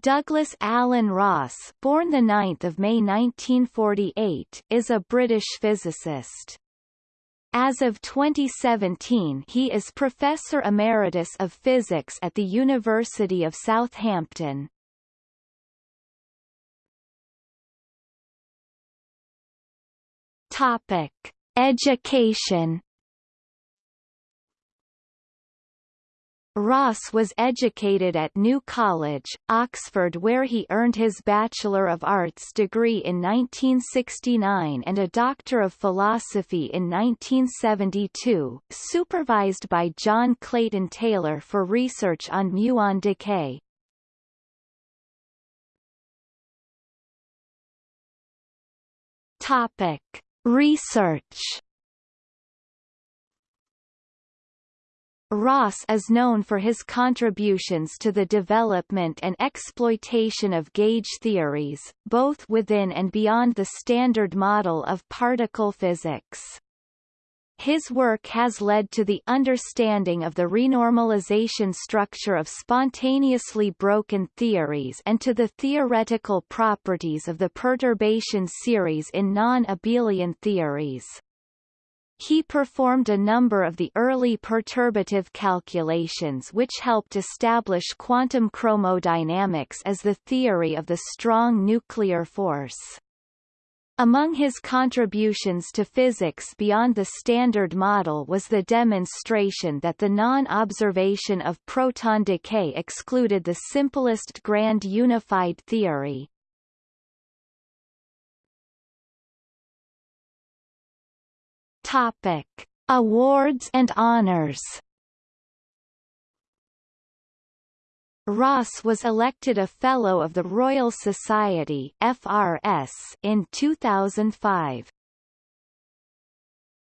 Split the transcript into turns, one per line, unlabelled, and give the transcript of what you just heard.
Douglas Alan Ross born 9 May 1948, is a British physicist. As of 2017 he is Professor Emeritus of Physics at the University of Southampton. Topic. Education Ross was educated at New College, Oxford where he earned his Bachelor of Arts degree in 1969 and a Doctor of Philosophy in 1972, supervised by John Clayton Taylor for research on muon decay. Topic. Research Ross is known for his contributions to the development and exploitation of gauge theories, both within and beyond the Standard Model of particle physics. His work has led to the understanding of the renormalization structure of spontaneously broken theories and to the theoretical properties of the perturbation series in non-abelian theories. He performed a number of the early perturbative calculations which helped establish quantum chromodynamics as the theory of the strong nuclear force. Among his contributions to physics beyond the Standard Model was the demonstration that the non-observation of proton decay excluded the simplest grand unified theory. Topic: Awards and honors. Ross was elected a Fellow of the Royal Society FRS in 2005.